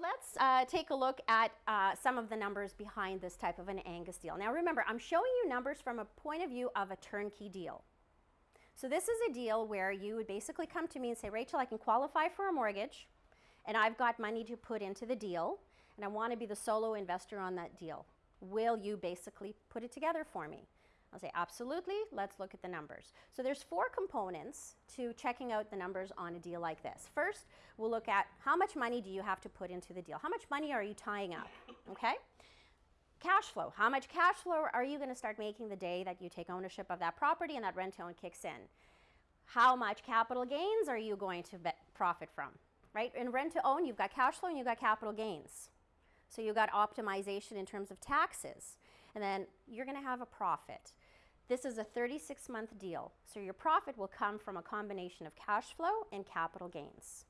Let's uh, take a look at uh, some of the numbers behind this type of an Angus deal. Now remember, I'm showing you numbers from a point of view of a turnkey deal. So this is a deal where you would basically come to me and say, Rachel, I can qualify for a mortgage and I've got money to put into the deal and I want to be the solo investor on that deal. Will you basically put it together for me? I'll say, absolutely, let's look at the numbers. So there's four components to checking out the numbers on a deal like this. First, we'll look at how much money do you have to put into the deal? How much money are you tying up, okay? Cash flow, how much cash flow are you gonna start making the day that you take ownership of that property and that rent to own kicks in? How much capital gains are you going to profit from, right? In rent to own, you've got cash flow and you've got capital gains. So you've got optimization in terms of taxes. And then you're going to have a profit. This is a 36 month deal. So your profit will come from a combination of cash flow and capital gains.